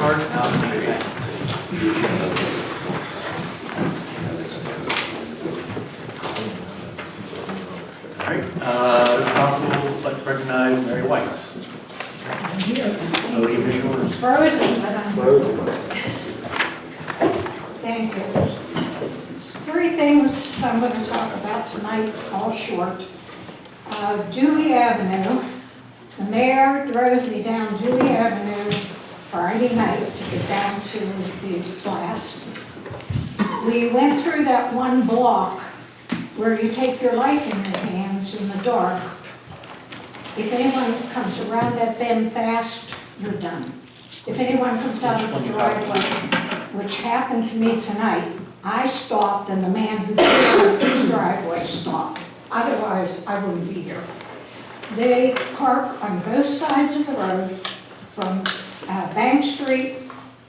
cards now. All right, uh, council would like to recognize Mary Weiss. Podium is yours. Frozen, but I'm. Thank you. Three things I'm going to talk about tonight, all short. Uh, Dewey Avenue, the mayor drove me down Dewey Avenue Friday night to get down to the blast. We went through that one block where you take your life in your hands in the dark. If anyone comes around that bend fast, you're done. If anyone comes out of the driveway, which happened to me tonight, I stopped and the man who drove his driveway stopped. Otherwise, I wouldn't be here. They park on both sides of the road from uh, Bank Street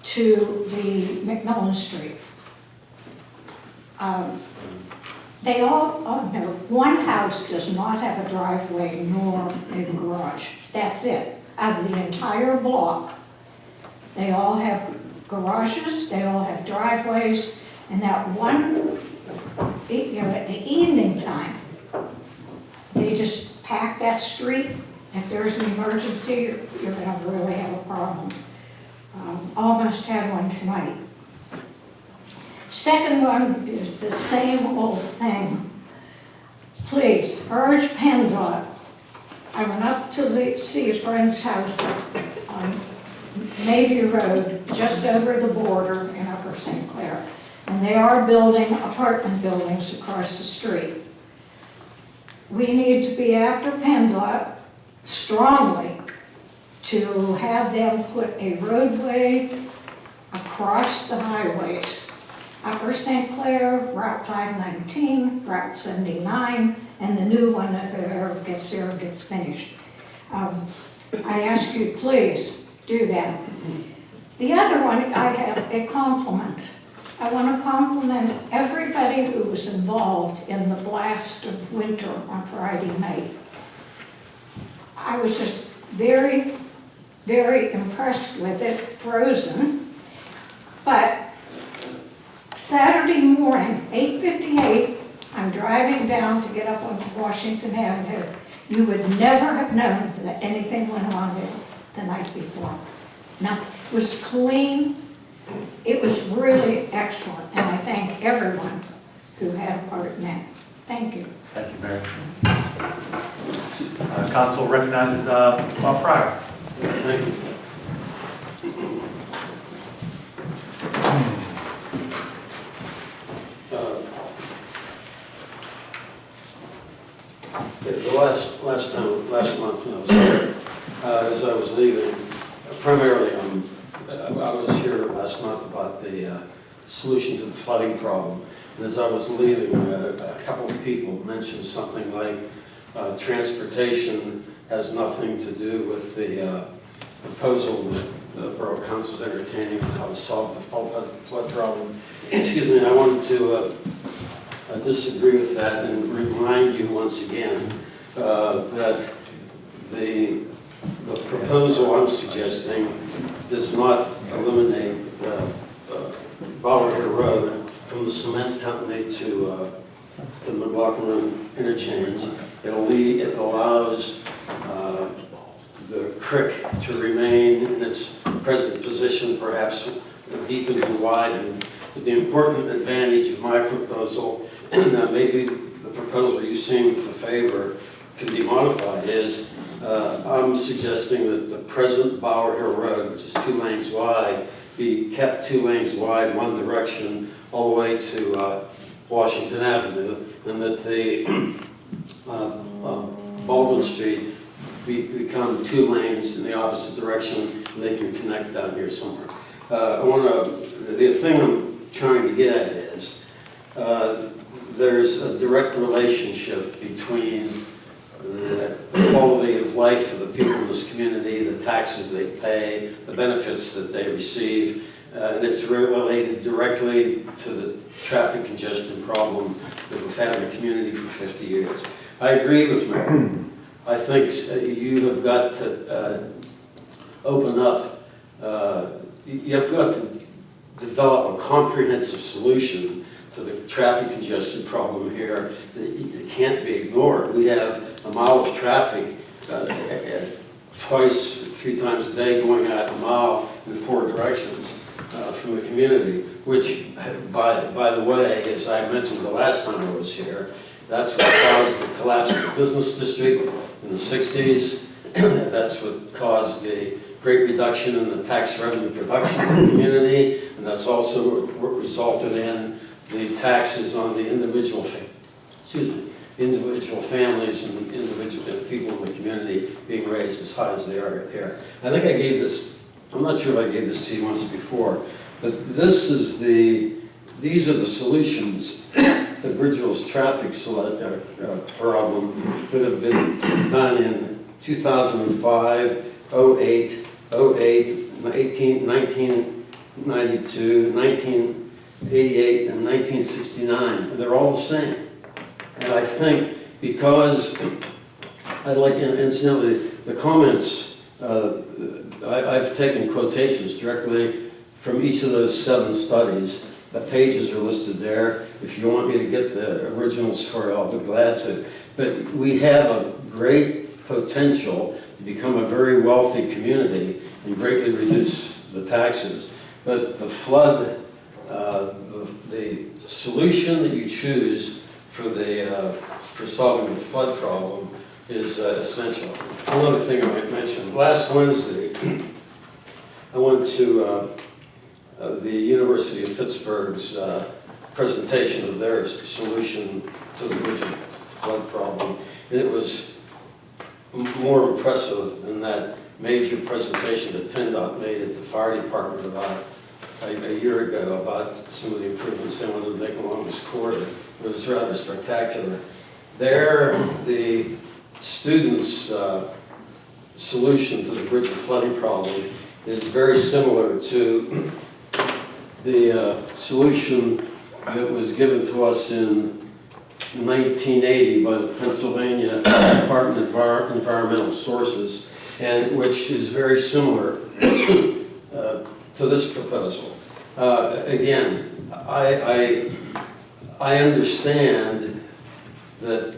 to the McMillan Street. Um, They all, oh no, one house does not have a driveway nor a garage. That's it. Out of the entire block, they all have garages, they all have driveways, and that one, you know, at the evening time, they just pack that street. If there's an emergency, you're you're gonna really have a problem. Um, Almost had one tonight. Second one is the same old thing. Please urge PennDOT. I went up to the- see a friend's house on Navy Road, just over the border in Upper St. Clair. And they are building apartment buildings across the street. We need to be after PennDOT strongly to have them put a roadway across the highways. Upper St. Clair, Route 519, Route 79, and the new one if it ever gets there, gets finished. Um, I ask you, please, do that. The other one, I have a compliment. I want to compliment everybody who was involved in the blast of winter on Friday night. I was just very, very impressed with it, frozen. But Saturday morning, 8:58, I'm driving down to get up onto Washington Avenue. You would never have known that anything went on there the night before. Now, it was clean, it was really excellent, and I thank everyone who had a part in that. Thank you. Thank you, Mary. Uh, Council recognizes uh, Bob Fryer. Thank you. Uh, The last, last time, last month when I was here, uh, as I was leaving, primarily, um, I was here last month about the uh, solution to the flooding problem. And as I was leaving, uh, a couple of people mentioned something like, uh, transportation has nothing to do with the uh, proposal that the Borough Council is entertaining on how to solve the flood flood problem. Excuse me, I wanted to uh, disagree with that and remind you once again uh, that the, the proposal I'm suggesting does not eliminate uh, uh, Road from the cement company to, uh, to McLaughlin interchange. It'll it allows uh, the creek to remain in its present position, perhaps deepened and widened. But the important advantage of my proposal, and uh, maybe the proposal you seem to favor can be modified, is uh, I'm suggesting that the present Bower Hill Road, which is two lanes wide, be kept two lanes wide, one direction, all the way to uh, Washington Avenue, and that the uh, uh, Baldwin Street be, become two lanes in the opposite direction, and they can connect down here somewhere. Uh, I want to, the thing I'm trying to get at is, uh, there's a direct relationship between the quality of life of the people in this community, the taxes they pay, the benefits that they receive, uh, and it's related directly to the traffic congestion problem that we've had in the community for 50 years. I agree with Mary. I think you have got to uh, open up uh, you- you've got to develop a comprehensive solution to the traffic congestion problem here that it can't be ignored. We have a mile of traffic uh, twice, three times a day going out a mile in four directions uh, from the community, which, by, by the way, as I mentioned the last time I was here, that's what caused the collapse of the business district in the 60s. That's what caused the great reduction in the tax revenue production in the community, and that's also what resulted in the taxes on the individual, excuse me, individual families and individual people in the community being raised as high as they are here. I think I gave this, I'm not sure if I gave this to you once before, but this is the, these are the solutions to Bridgeville's traffic uh, uh, problem that have been done in 2005, 08, 08, 18, 1992, 1988, and 1969. And they're all the same. And I think because, I'd like, incidentally, the comments, uh, I- I've taken quotations directly from each of those seven studies. The pages are listed there. If you want me to get the originals for you, I'll be glad to. But we have a great potential to become a very wealthy community and greatly reduce the taxes. But the flood, uh, the the solution that you choose for the, uh, for solving the flood problem is uh, essential. One other thing I might mention, last Wednesday, I went to uh, uh, the University of Pittsburgh's uh, presentation of their solution to the Bridget flood problem. And it was more impressive than that major presentation that PennDOT made at the fire department about a, a year ago about some of the improvements they wanted to make along this corridor. It was rather spectacular. There, the students' uh, solution to the Bridget flooding problem is very similar to the uh, solution that was given to us in 1980 by the Pennsylvania Department of Envir- Environmental Sources, and which is very similar uh, to this proposal. Uh, Again, I, I, I understand that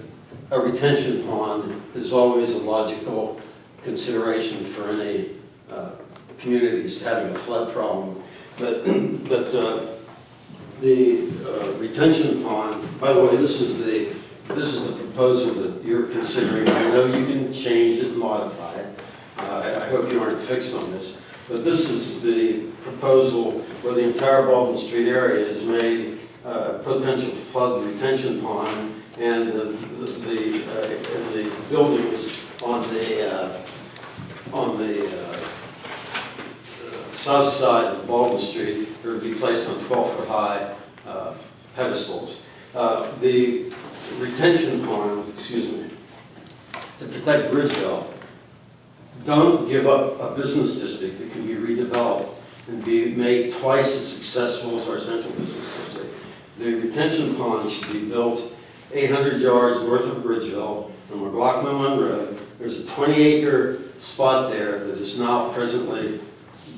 a retention pond is always a logical consideration for any uh, communities having a flood problem. But, but uh, the uh, retention pond, by the way, this is the, this is the proposal that you're considering. I know you can change it, modify it. Uh, I I hope you aren't fixed on this. But this is the proposal where the entire Baldwin Street area is made uh, a potential flood retention pond and the, the, uh, and the buildings on the, uh, on the uh, south side of Baldwin Street are to be placed on 12-foot-high uh, pedestals. Uh, The retention pond, excuse me, to protect Bridgeville, don't give up a business district that can be redeveloped and be made twice as successful as our central business district. The retention pond should be built 800 yards north of Bridgeville on McLaughlin Run Road. There's a 20-acre spot there that is now presently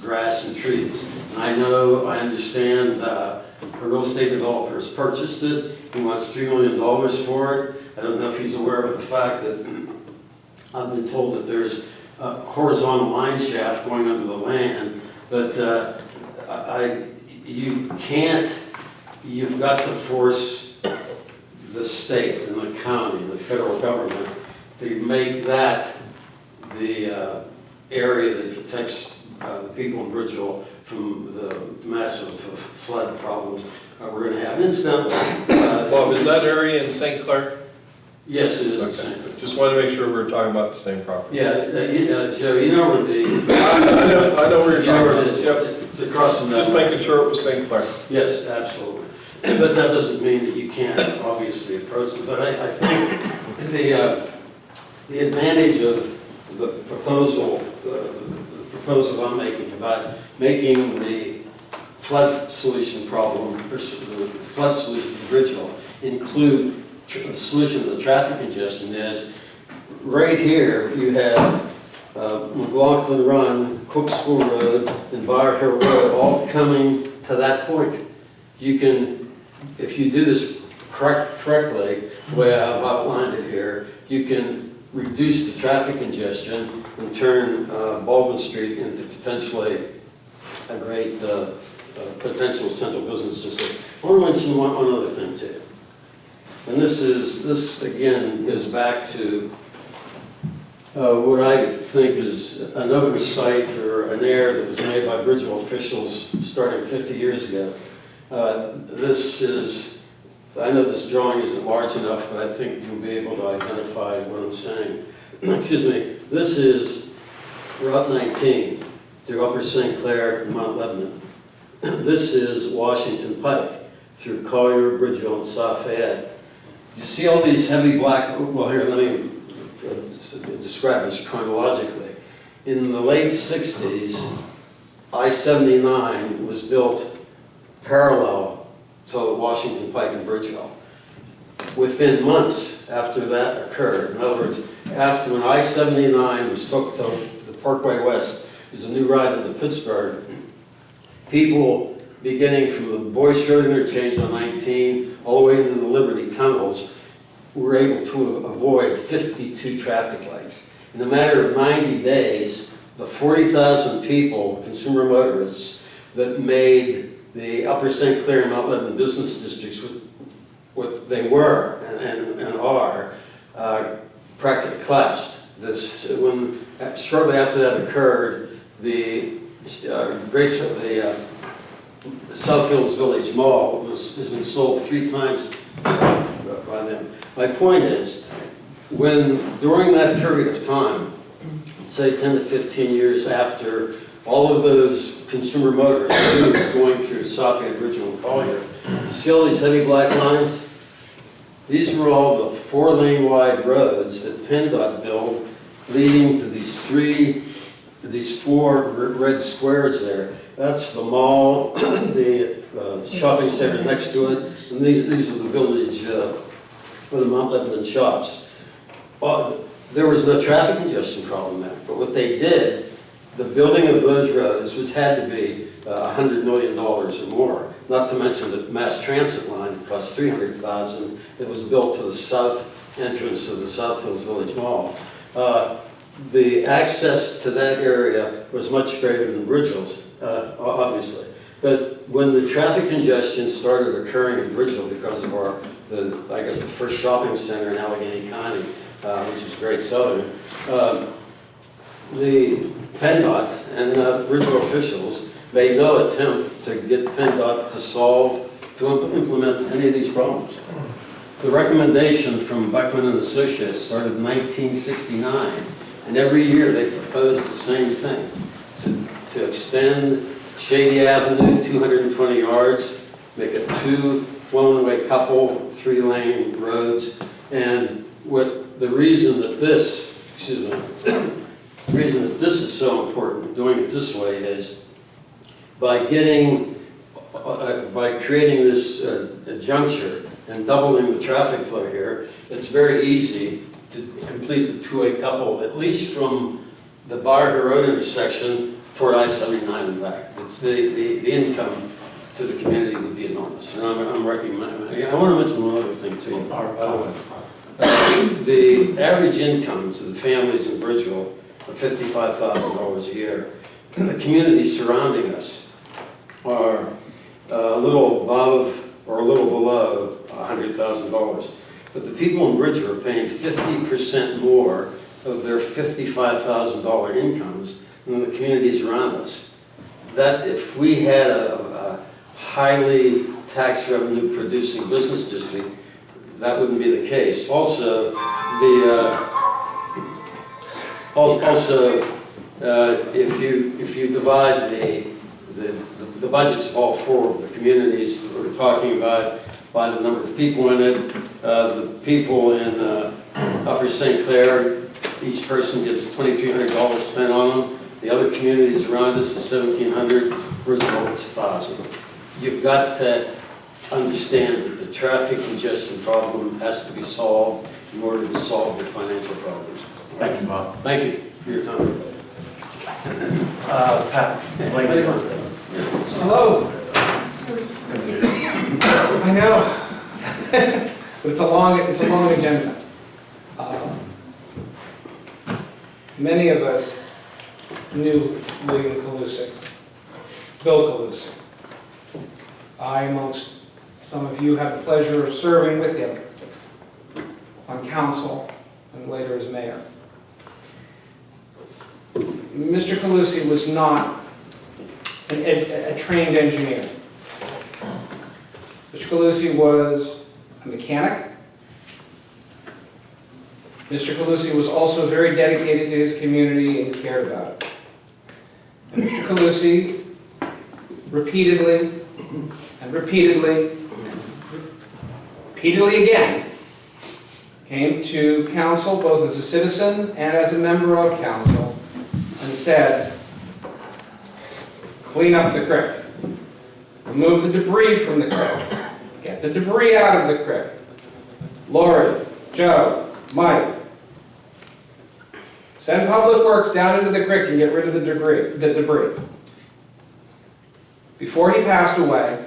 grass and trees. And I know, I understand, uh, a real estate developer has purchased it. He wants $3 million for it. I don't know if he's aware of the fact that I've been told that there's a horizontal mine shaft going under the land, but uh, I, you can't, you've got to force the state and the county and the federal government to make that the uh, area that protects uh, the people in Bridgeville from the massive flood problems uh, we're going to have. Incidentally, uh, Bob, is that area in St. Clair? yes, it is the same. Okay, just wanted to make sure we were talking about the same property. Yeah, uh, you- uh, Joe, you know where the, I know, I know where you you're know where about. is? Yep, It's across from just making sure it was St. Clair. Yes, absolutely. But that doesn't mean that you can't obviously approach it. But I, I think the, uh, the advantage of the proposal, uh, the proposal I'm making about making the flood solution problem, the flood solution for Bridgeville include the solution to the traffic congestion is, right here, you have uh, McLaughlin Run, Cook School Road, and Bower Hill Road, all coming to that point. You can, if you do this correct, correctly, the way I've outlined it here, you can reduce the traffic congestion and turn uh, Baldwin Street into potentially a great uh, uh, potential central business district. I want to mention one, one other thing too. And this is, this again goes back to uh, what I think is an oversight or an error that was made by Bridgeville officials starting 50 years ago. Uh, This is, I know this drawing isn't large enough, but I think you'll be able to identify what I'm saying. Excuse me, this is Route 19 through Upper St. Clair and Mount Lebanon. This is Washington Pike through Collier, Bridgeville, and South Fayette. You see all these heavy black, well, here, let me uh, describe this chronologically. In the late 60s, I-79 was built parallel to Washington Pike and Bridgeville. Within months after that occurred, in other words, after when I-79 was took to the Parkway West, is a new ride into Pittsburgh, people beginning from the Boyce Road interchange on 19, all the way into the Liberty tunnels, were able to avoid 52 traffic lights. In a matter of 90 days, the 40,000 people, consumer motorists, that made the Upper St. Clair and Mount Lebanon business districts what, what they were and, and, and are, uh, practically collapsed. This, when, shortly after that occurred, the uh, Grace, the uh, South Hills Village Mall was, has been sold three times by them. My point is, when, during that period of time, say 10 to 15 years after all of those consumer motors going through Bridgeville, and Collier, you see all these heavy black lines? These were all the four-lane wide roads that PennDOT built leading to these three, these four red squares there. That's the mall, the uh, shopping center next to it, and these, these are the village, uh, the Mount Lebanon shops. Well, there was no traffic congestion problem there, but what they did, the building of those roads, which had to be uh, $100 million or more, not to mention the mass transit line, that cost 300,000, it was built to the south entrance of the South Hills Village Mall. Uh, The access to that area was much greater than Bridgeville's, uh, obviously. But when the traffic congestion started occurring in Bridgeville because of our, the, I guess, the first shopping center in Allegheny County, uh, which is Great Southern, um, the PennDOT and uh, Bridgeville officials made no attempt to get PennDOT to solve, to imp- implement any of these problems. The recommendation from Beckman and Associates started in 1969, and every year they proposed the same thing, to, to extend Shady Avenue 220 yards, make it two one-way couple, three-lane roads, and what, the reason that this, excuse me, the reason that this is so important, doing it this way, is by getting, uh, by creating this uh, juncture and doubling the traffic flow here, it's very easy to complete the two-way couple, at least from the Bar Road intersection toward I-79 and back. It's the, the, the income to the community would be enormous. And I'm, I'm recommending, I want to mention one other thing too, by the way. Uh, The average incomes of the families in Bridgeville thousand dollars a year. The communities surrounding us are uh, a little above or a little below hundred thousand dollars. But the people in Bridgeville are paying fifty percent more of their fifty-five thousand dollar incomes than the communities around us. That if we had a, a highly tax revenue producing business district, that wouldn't be the case. Also, the, uh, also, uh, if you, if you divide the, the, the budgets of all four of the communities that we're talking about by the number of people in it, uh, the people in uh, Upper St. Clair, each person gets twenty-three hundred dollars spent on them. The other communities around us is seventeen hundred, Brisbane it's a thousand. You've got to understand that the traffic congestion problem has to be solved in order to solve the financial problems. Thank you, Bob. Thank you. for your time. Uh, Pat, Blake. Hello. I know. But it's a long, it's a long agenda. Um, Many of us knew William Calusic, Bill Calusic. I, amongst some of you, had the pleasure of serving with him on council and later as mayor. Mr. Calusi was not an ed- a trained engineer. Mr. Calusi was a mechanic. Mr. Calusi was also very dedicated to his community and cared about it. And Mr. Calusi repeatedly and repeatedly, repeatedly again, came to council both as a citizen and as a member of council said, clean up the creek. Remove the debris from the creek. Get the debris out of the creek. Lori, Joe, Mike. Send Public Works down into the creek and get rid of the debris, the debris. Before he passed away,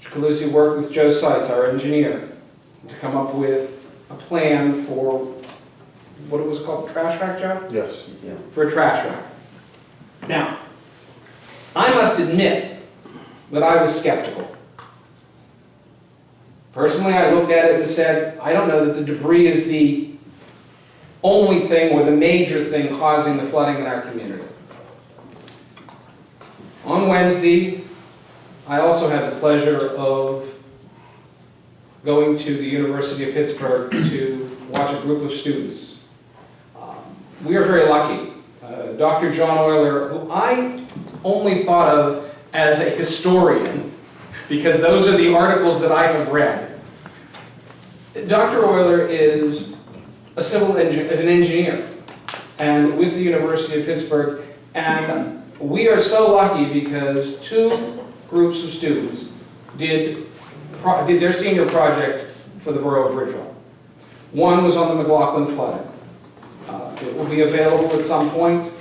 Mr. Calusi worked with Joe Seitz, our engineer, to come up with a plan for, what it was called, trash rack, Joe? Yes. for a trash rack. Now, I must admit that I was skeptical. Personally, I looked at it and said, I don't know that the debris is the only thing or the major thing causing the flooding in our community. On Wednesday, I also had the pleasure of going to the University of Pittsburgh to watch a group of students. We are very lucky uh, Dr. John Oyler, who I only thought of as a historian, because those are the articles that I have read. Dr. Oyler is a civil engineer, is an engineer, and with the University of Pittsburgh, and we are so lucky because two groups of students did, did their senior project for the borough of Bridgeville. One was on the McLaughlin flooding. It will be available at some point.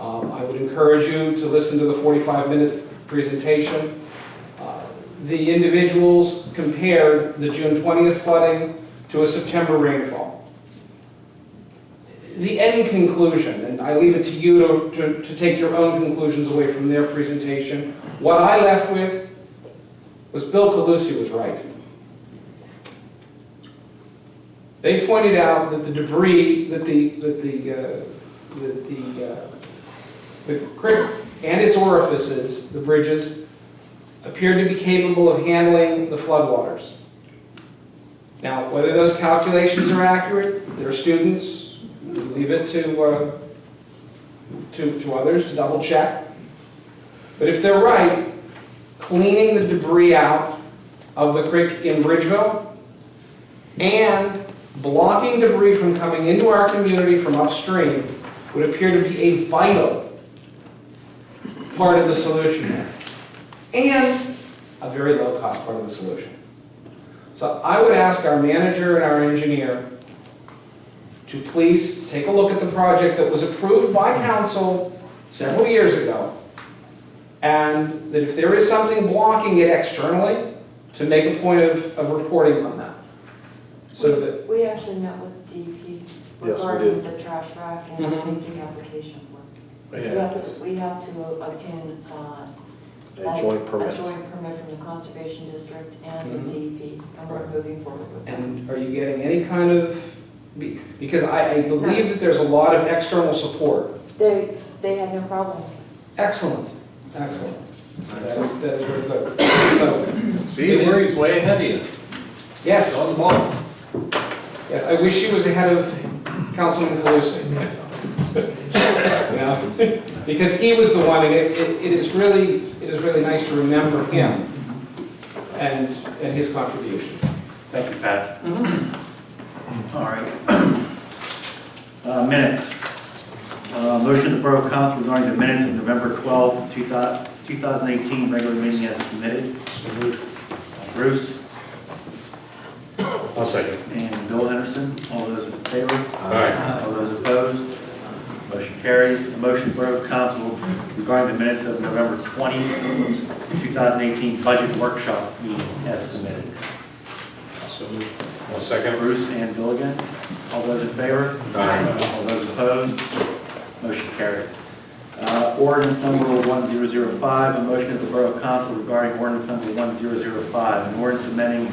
Um, I would encourage you to listen to the 45-minute presentation. Uh, The individuals compared the June 20th flooding to a September rainfall. The end conclusion, and I leave it to you to- to to take your own conclusions away from their presentation. What I left with was Bill Calusi was right. They pointed out that the debris, that the, that the, uh, that the, uh, the creek and its orifices, the bridges, appeared to be capable of handling the floodwaters. Now, whether those calculations are accurate, they're students, leave it to, uh, to, to others to double check. But if they're right, cleaning the debris out of the creek in Bridgeville and blocking debris from coming into our community from upstream would appear to be a vital part of the solution. And a very low-cost part of the solution. So I would ask our manager and our engineer to please take a look at the project that was approved by council several years ago. And that if there is something blocking it externally, to make a point of, of reporting on that. So that We actually met with DEP we regarding did. the trash rack and Mhm. making application for it. We Yeah. have to, we have to obtain, uh. A joint permit. A joint permit from the Conservation District and the Mhm. DEP, and we're moving forward with that. And are you getting any kind of, be- because I, I believe that there's a lot of external support. They, they had no problem. Excellent, excellent. That is, that is very good. So, See, Murray's way ahead of you. yes, On the ball. Yes, I wish she was ahead of Councilman Calusi. You know, Because he was the one, and it, it it is really, it is really nice to remember him and, and his contributions. Thank you, Pat. All right. Uh, Minutes. Uh, Motion to Borough Council regarding the minutes of November 12, 2018 regular meeting as submitted. Bruce I'll second. and Bill Henderson, all those in favor? Aye. All those opposed? Motion carries. A motion Borough Council regarding the minutes of November 20, 2018 Budget Workshop meeting as submitted. So, One second. Bruce and Bill again. All those in favor? Aye. All those opposed? Motion carries. Uh, Ordinance number 1005, a motion of the Borough Council regarding ordinance number 1005, an ordinance amending,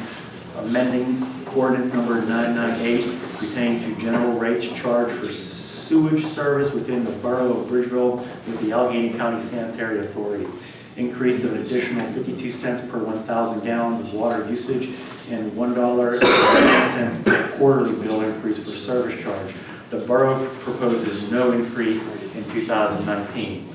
amending ordinance number 998 pertaining to general rates charged for sewage service within the Borough of Bridgeville with the Allegheny County Sanitary Authority. Increase of an additional 52 cents per 1,000 gallons of water usage and $1.10 per quarterly bill increase for service charge. The borough proposes no increase in 2019.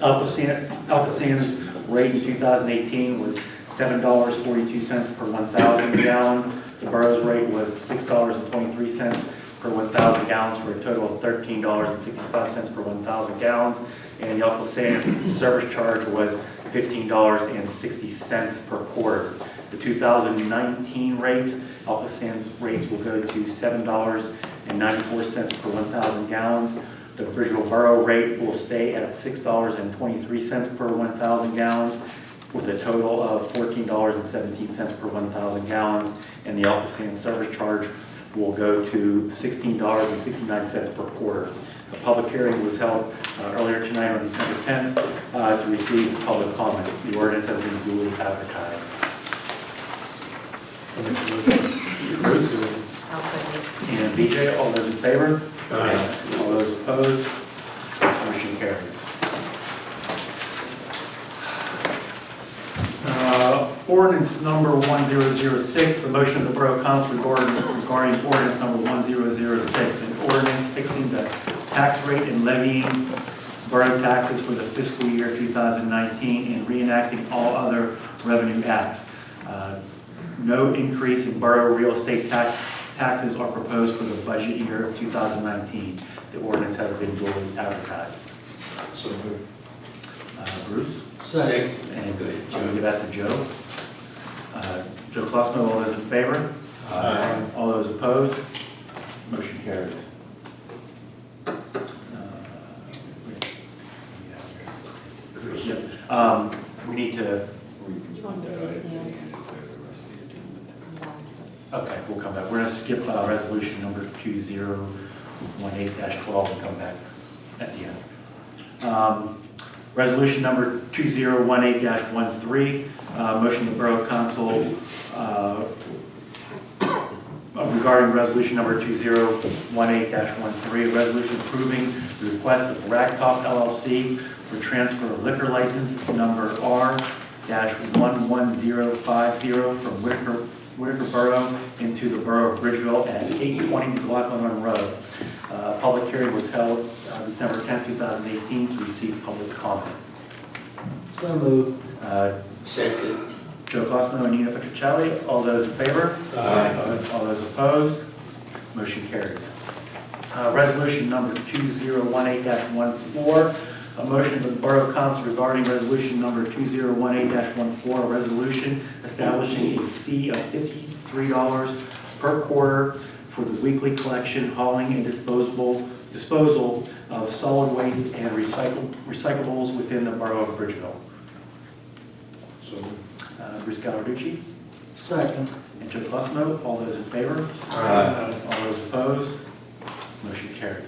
ALCOSAN- ALCOSAN's rate in 2018 was $7.42 per 1,000 gallons. The borough's rate was $6.23 per 1,000 gallons for a total of $13.65 per 1,000 gallons. And the ALCOSAN service charge was $15.60 per quarter. The 2019 rates, ALCOSAN's rates will go to $7.94 per 1,000 gallons. The Bridgeville Borough rate will stay at $6.23 per 1,000 gallons with a total of $14.17 per 1,000 gallons. And the ALCOSAN service charge will go to $16.69 per quarter. A public hearing was held uh, earlier tonight on December 10th uh, to receive public comment. The ordinance has been duly advertised. Bruce? I'll second. And BJ, all those in favor? Aye. All those opposed? Motion carries. Uh, Ordinance number 1006, the motion of the Borough Council regarding regarding ordinance number 1006, an ordinance fixing the tax rate and levying borough taxes for the fiscal year 2019 and reenacting all other revenue acts. Uh, No increase in borough real estate tax taxes are proposed for the budget year of 2019. The ordinance has been duly advertised. So moved. Uh, Bruce? Second. And Joe, give that to Joe. Uh, Joe Klossner, all those in favor? Aye. All those opposed? Motion carries. Uh, Yep. Um, We need to, Do you want to do it at the end? Come back to okay, we'll come back. We're going to skip uh, resolution number 2018-12 and come back at the end. Um, Resolution number 2018-13, uh, motion of the Borough Council uh, regarding resolution number 2018-13, a resolution approving the request of Ragtop LLC for transfer of liquor license number R-11050 from Whitaker Whitaker Borough into the Borough of Bridgeville at 820 McLaughlin Road. Uh, Public hearing was held uh, December 10, 2018, to receive public comment. So moved. Uh, Second. Joe Glassman and Nina Petrocelli, all those in favor? Aye. All those opposed? Motion carries. Uh, Resolution number 2018-14, a motion of the Borough Council regarding resolution number 2018-14, a resolution establishing a fee of $53 per quarter for the weekly collection, hauling, and disposable, disposal of solid waste and recycled recyclables within the Borough of Bridgeville. So moved. Uh, Bruce Gallarducci? Second. And Joe Clussmo, all those in favor? Aye. All those opposed? Motion carries.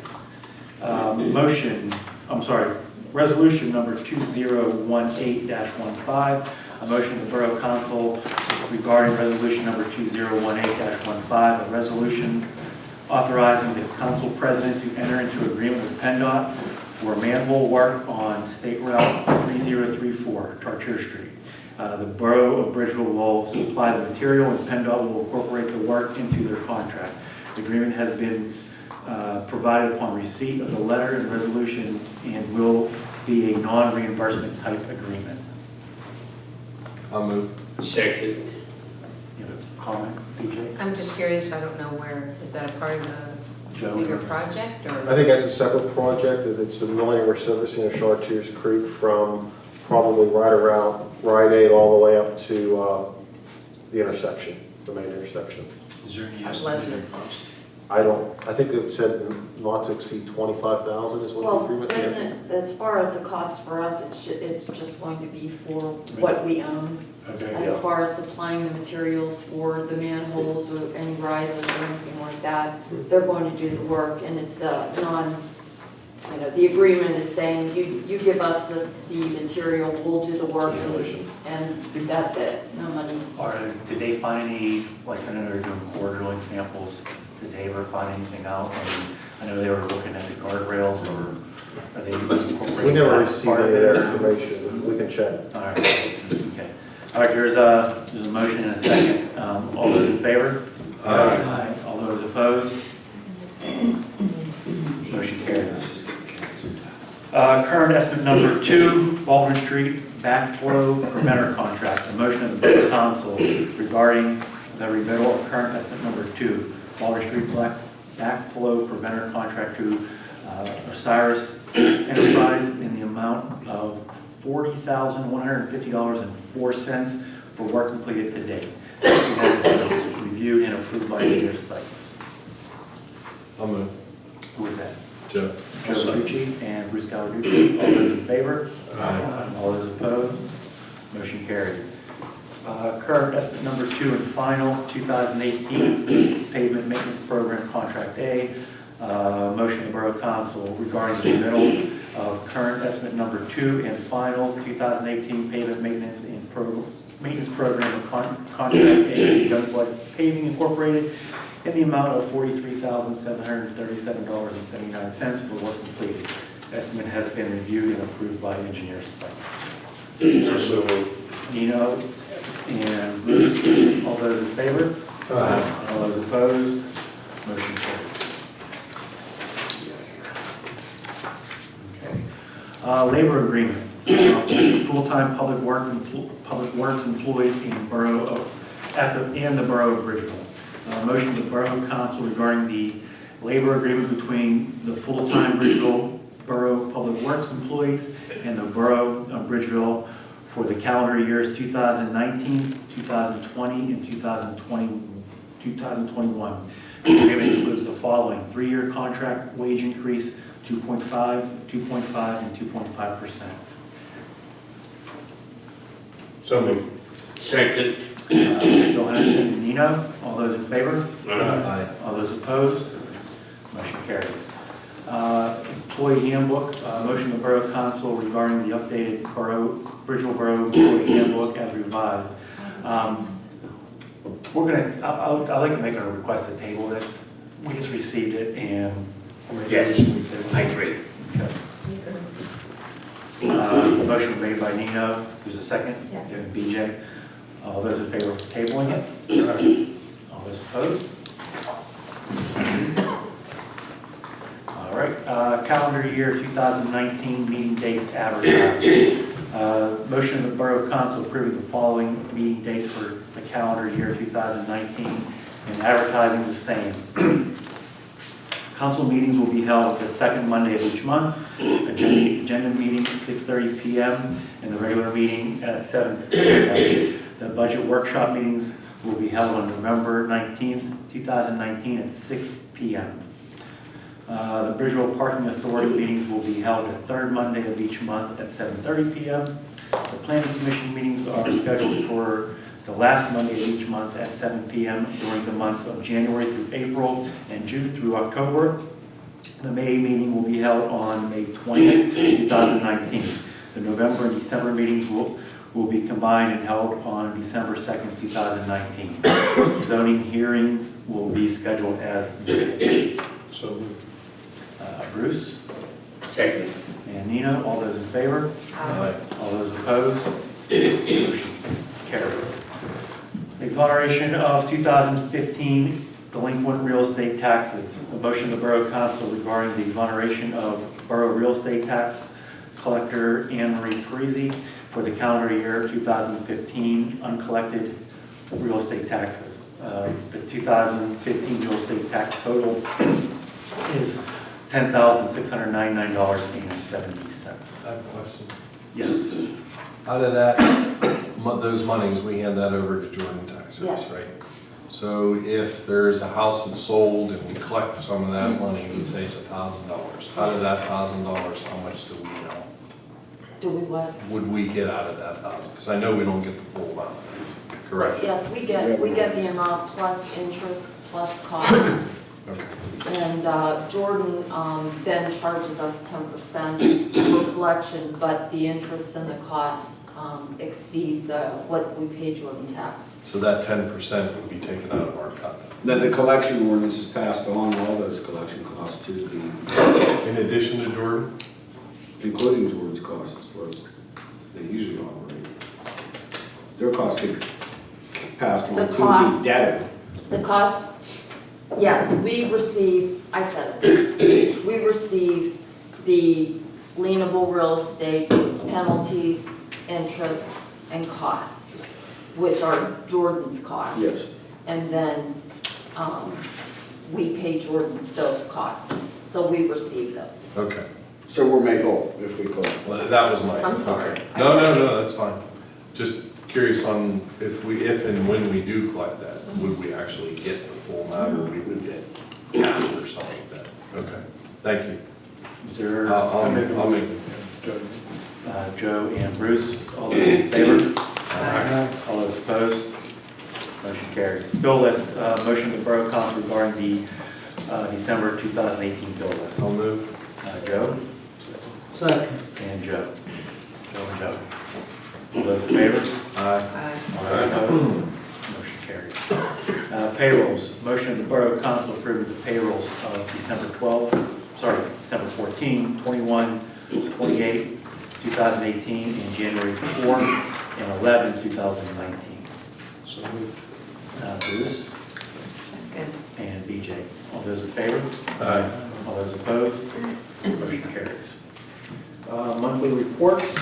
Um, Motion, I'm sorry, resolution number 2018-15, a motion of the Borough Council regarding resolution number 2018-15, a resolution authorizing the council president to enter into agreement with PennDOT for manhole work on State Route 3034, Chartier Street. Uh, The Borough of Bridgeville will supply the material, and PennDOT will incorporate the work into their contract. The agreement has been uh, provided upon receipt of the letter and resolution and will be a non-reimbursement type agreement. I'll move. Second. You have a comment, BJ? I'm just curious, I don't know where, is that a part of the Joe? bigger project, or I or? think that's a separate project, it's the milling and resurfacing of Chartiers Creek from probably right around Rite Aid all the way up to uh, the intersection, the main intersection. Is there any estimated cost? I don't, I think it said not to exceed twenty-five thousand is what the Well, agreement doesn't said. it, as far as the cost for us, it's ju, it's just going to be for what we own. Okay. As far as supplying the materials for the manholes or any risers or anything like that, they're going to do the work and it's uh non, you know, the agreement is saying you, you give us the, the material, we'll do the work and, and that's it, no money. Or did they find any, like, I know they're doing core drilling samples, did they ever find anything out? I mean, I know they were looking at the guardrails, or are they incorporating We never received any of that information, we can check. All right, okay. All right, there's a, there's a motion and a second. Um, All those in favor? Aye. All those opposed? Motion carries. Uh, Current estimate number two, Baldwin Street backflow preventer contract. A motion of the Borough Council regarding the remittal of current estimate number two, Baldwin Street black- backflow preventer contract to uh, Osiris Enterprise in the amount of $40,150.04 for work completed to date. This has been reviewed and approved by engineer Seitz. I'll move. Who is that? Joe. Joe Verducci and Bruce Gallarducci. All those in favor? Aye. All those opposed? Motion carries. Uh, Current estimate number two and final, 2018 pavement maintenance program, Contract A. Uh, Motion of Borough Council regarding the middle of current estimate number two and final 2018 pavement maintenance and pro, maintenance program of con- Contract A, Youngblood Paving Incorporated, in the amount of $43,737.79 for work completed. Estimate has been reviewed and approved by engineer Seitz. So. Nino and Bruce, all those in favor? Aye. All those opposed? Motion carries. Okay. Uh, Labor agreement, full-time public work, public works employees in Borough of, at the, and the Borough of Bridgeville. Uh, Motion to the Borough Council regarding the labor agreement between the full-time Bridgeville Borough Public Works employees and the Borough of Bridgeville for the calendar years 2019, 2020, and 2020, 2021. The agreement includes the following, three-year contract wage increase, 2.5, 2.5, and 2.5%. So moved. Second. Uh, Bill Henderson and Nino, all those in favor? Aye. All those opposed? Motion carries. Uh, Employee handbook, uh, motion of Borough Council regarding the updated Borough, Bridgeville Borough Employee Handbook as revised. Um, We're gonna, I- I'll- I'd like to make a request to table this. We just received it and. Yes, I agree. Okay. Uh, Motion made by Nino, there's a second? Yeah. And BJ. All those in favor of tabling it? All those opposed? All right, uh, calendar year 2019 meeting dates advertised. Uh, Motion of the Borough Council approving the following meeting dates for the calendar year 2019 and advertising the same. Council meetings will be held the second Monday of each month. Agenda agenda meeting at 6:30 PM and the regular meeting at 7 PM. The budget workshop meetings will be held on November 19th, 2019 at 6 PM. Uh, The Bridgeville Parking Authority meetings will be held the third Monday of each month at 7:30 PM. The Planning Commission meetings are scheduled for the last Monday of each month at 7 PM during the months of January through April and June through October. The May meeting will be held on May 20th, 2019. The November and December meetings will, will be combined and held on December 2nd, 2019. Zoning hearings will be scheduled as needed. So moved. Uh, Bruce Second. and Nina, all those in favor? Aye. All those opposed? Motion carries. Exoneration of 2015 delinquent real estate taxes. A motion of the Borough Council regarding the exoneration of Borough Real Estate Tax Collector Anne Marie Parisi for the calendar year 2015 uncollected real estate taxes. Uh, The 2015 real estate tax total is $10,699.70. I have a question. Yes. Out of that, mo- those monies, we hand that over to Jordan Tax Service, Yes. right? So if there's a house that's sold and we collect some of that money, we'd say it's a thousand dollars. Out of that thousand dollars, how much do we know? Do we what? Would we get out of that thousand? Because I know we don't get the full amount, correct? Yes, we get, we get the amount plus interest, plus costs. Okay. And uh, Jordan um, then charges us ten percent for collection, but the interest and the costs um, exceed the, what we pay Jordan tax. So that ten percent would be taken out of our cut. Then the collection ordinance is passed on, all those collection costs to the, In addition to Jordan? including Jordan's costs, as far as they usually operate. Their costs get passed on The to the cost. debtor. The costs, yes, we receive, I said it, we receive the lienable real estate penalties, interest, and costs, which are Jordan's costs. Yes. And then um, we pay Jordan those costs, so we receive those. Okay. So we're made whole if we collect. Well, that was my. I'm sorry. okay. I No, no, no, that's fine. Just curious on if we, if and when we do collect that, would we actually get the full amount or we would get half or something like that? Okay, thank you. Is there? I'll, I'll make, I'll make, Uh, Joe and Bruce, all those in favor? All those opposed? Motion carries. Bill list, uh, motion to Borough Council regarding the uh, December 2018 bill list. I'll move. Uh, Joe? Second. And Joe. Joe and Joe. All those in favor? Aye. All those opposed? Motion carries. Uh, Payrolls, motion to the Borough Council approve the payrolls of December 12, sorry, December 14, 21, 28, 2018, and January 4 and 11, 2019. So moved. Uh, Bruce Good. and BJ. All those in favor? Aye. All those opposed? Motion carries. Uh, Monthly reports,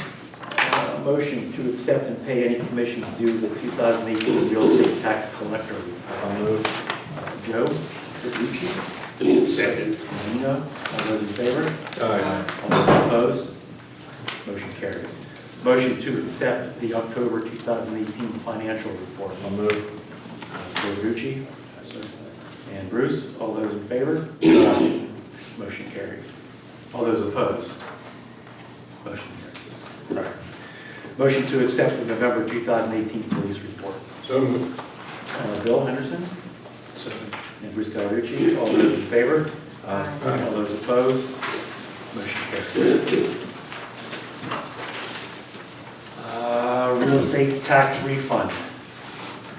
Uh, motion to accept and pay any commissions due to the 2018 real estate tax collector. I'll move. Uh, Joe, Fiducci, Second. Nino, all those in favor? Aye. All those opposed? Motion carries. Motion to accept the October 2018 financial report. I'll move. Joe Rucci and Bruce, all those in favor? Motion carries. All those opposed? Motion carries. Sorry. Motion to accept the November 2018 police report. So moved. Uh, Bill Henderson and Bruce Gallarducci, all those in favor? Aye. All those opposed? Motion carries. Uh, Real estate tax refund.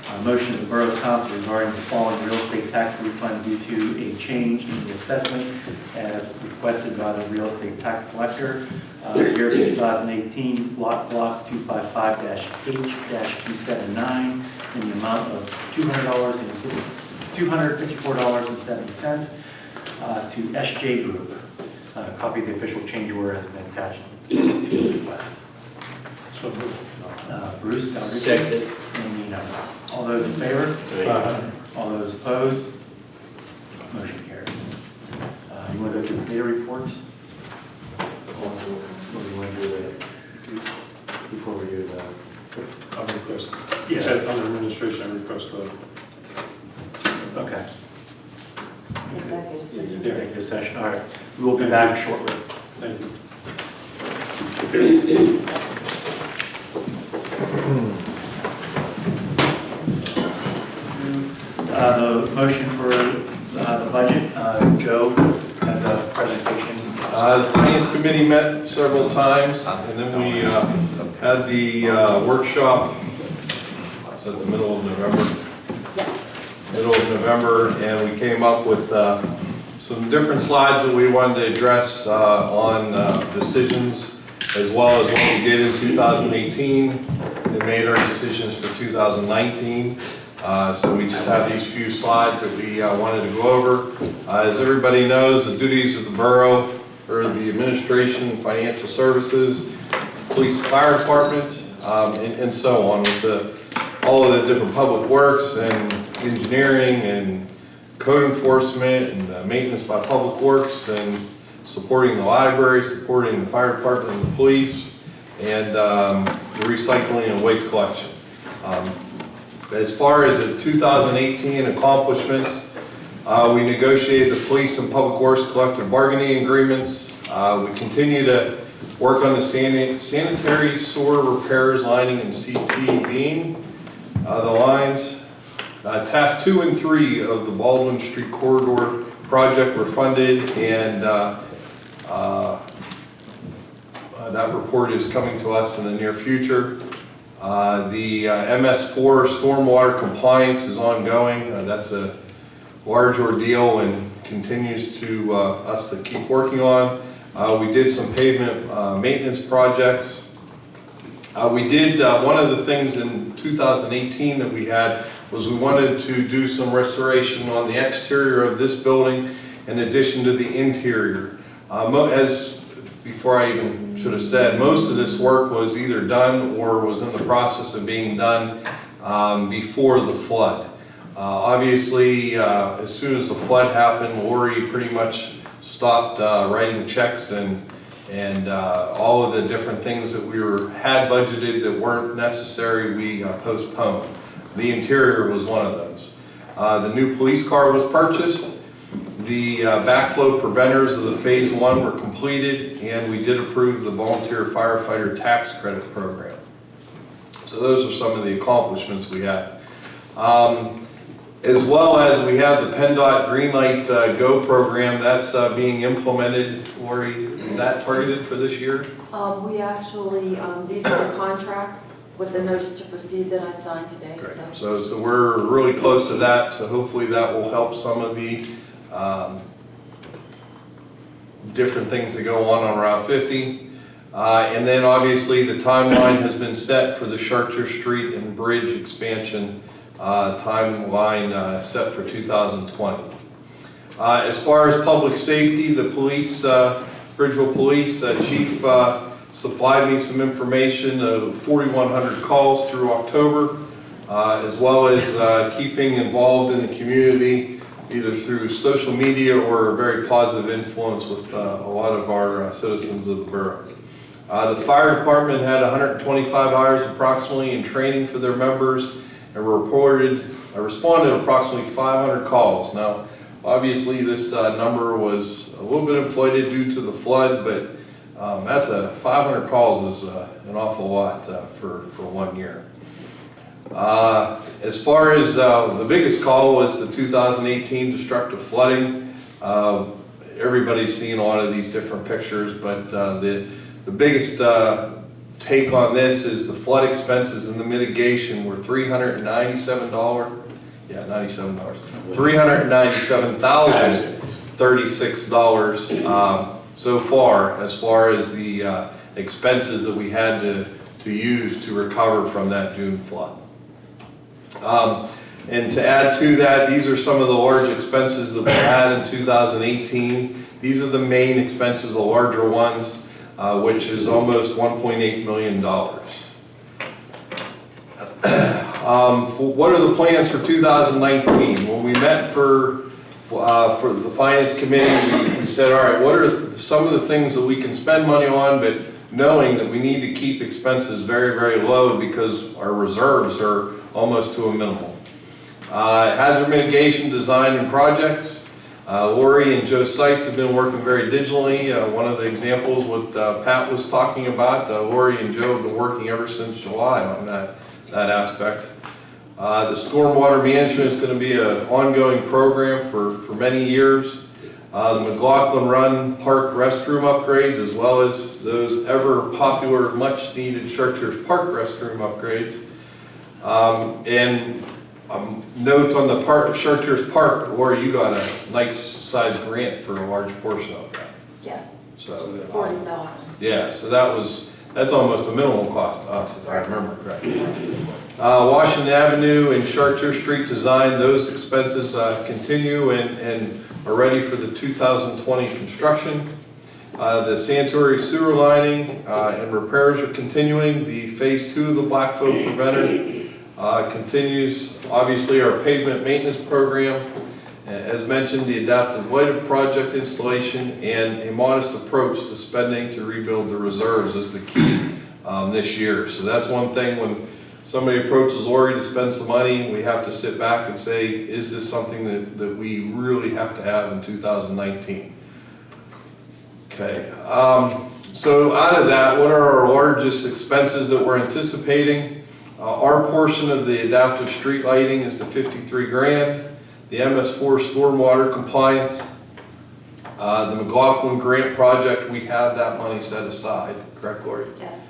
Uh, Motion of the Borough Council regarding the following real estate tax refund due to a change in the assessment as requested by the real estate tax collector. Uh, Year 2018, block block 255-H-279 in the amount of $200 and $254.70 uh, to SJ Group. Uh, Copy of the official change order has been attached to the request. So moved. Uh, Bruce, Gallarducci. Second. And Nino. All those in favor? Aye. All those opposed? Motion carries. Uh, You want to go through committee reports? Or do you want to do the, before we do the, what's- I request, Yeah. under administration, I request the okay, Executive session. executive session, all right. We will be back shortly. Thank you. Uh, The motion for uh, the budget, uh, Joe has a presentation. Uh, The Finance Committee met several times, and then we uh, had the uh, workshop, it's at the middle of November, Yes. middle of November, and we came up with uh, some different slides that we wanted to address uh, on uh, decisions, as well as what we did in 2018, and made our decisions for 2019. Uh, So we just have these few slides that we uh, wanted to go over. Uh, As everybody knows, the duties of the borough are the administration, financial services, police, fire department, um, and and so on, with the, all of the different public works and engineering and code enforcement and uh, maintenance by public works and supporting the library, supporting the fire department and the police, and um, recycling and waste collection. Um, As far as the 2018 accomplishments, uh, we negotiated the police and public works collective bargaining agreements. Uh, We continue to work on the sani- sanitary sewer repairs, lining, and CT beam, uh, the lines. Uh, Task two and three of the Baldwin Street corridor project were funded, and uh, that report is coming to us in the near future. Uh, The uh, MS4 stormwater compliance is ongoing. Uh, That's a large ordeal and continues to, uh, us to keep working on. Uh, We did some pavement uh, maintenance projects. Uh, We did, uh, one of the things in 2018 that we had was we wanted to do some restoration on the exterior of this building in addition to the interior. Uh, As, before I even should have said, most of this work was either done or was in the process of being done um, before the flood. Uh, Obviously, uh, as soon as the flood happened, Lori pretty much stopped uh, writing checks and, and uh, all of the different things that we were, had budgeted that weren't necessary, we uh, postponed. The interior was one of those. Uh, The new police car was purchased. The uh, backflow preventers of the phase one were completed, and we did approve the volunteer firefighter tax credit program. So those are some of the accomplishments we had. Um, As well as we have the PennDOT Greenlight uh, Go program, that's uh, being implemented. Lori, is that targeted for this year? Um, we actually, um, these are the contracts with the notice to proceed that I signed today, Great. so. So, so we're really close to that, so hopefully that will help some of the um, different things that go on on Route 50. Uh, And then obviously the timeline has been set for the Chartier Street and Bridge expansion uh, timeline uh, set for 2020. Uh, As far as public safety, the police, uh, Bridgeville Police uh, Chief supplied me some information of 4,100 calls through October, as well as keeping involved in the community, either through social media or a very positive influence with uh, a lot of our uh, citizens of the borough. Uh, The fire department had 125 hours approximately in training for their members and reported, uh, responded approximately 500 calls. Now, obviously, this uh, number was a little bit inflated due to the flood, but um, that's a, 500 calls is uh, an awful lot uh, for, for one year. Uh, As far as, uh, the biggest call was the 2018 destructive flooding. Uh, Everybody's seen a lot of these different pictures, but uh, the, the biggest uh, take on this is the flood expenses and the mitigation were $397, yeah, $97, $397,036 um, so far, as far as the uh, expenses that we had to, to use to recover from that June flood. Um, And to add to that, these are some of the large expenses that we had in 2018. These are the main expenses, the larger ones, uh, which is almost $1.8 million. Um, What are the plans for 2019? When we met for, uh, for the finance committee, we- we said, all right, what are some of the things that we can spend money on, but knowing that we need to keep expenses very, very low because our reserves are almost to a minimal. Uh, Hazard mitigation design and projects. Uh, Lori and Joe Seitz have been working very digitally. Uh, One of the examples what uh, Pat was talking about, uh, Lori and Joe have been working ever since July on that, that aspect. Uh, The stormwater management is going to be an ongoing program for, for many years. The McLaughlin Run Park restroom upgrades, as well as those ever popular, much-needed Chartiers Park restroom upgrades. Um, And um, note on the park, Chartiers Park, Laura, you got a nice sized grant for a large portion of that. Yes, So, forty thousand. yeah, so that was, that's almost a minimum cost to us, if I remember correctly. Uh, Washington Avenue and Chartier Street design, those expenses uh, continue and, and are ready for the 2020 construction. Uh, The sanitary sewer lining uh, and repairs are continuing. The phase two of the backflow preventer uh, continues. Obviously, our pavement maintenance program, uh, as mentioned, the adaptive lighting project installation and a modest approach to spending to rebuild the reserves is the key um, this year. So that's one thing when somebody approaches Lori to spend some money, we have to sit back and say, is this something that, that we really have to have in 2019? Okay, um, so out of that, what are our largest expenses that we're anticipating? Uh, our portion of the adaptive street lighting is the 53 grand. The MS4 stormwater compliance, uh, the McLaughlin grant project, we have that money set aside, correct, Lori? Yes.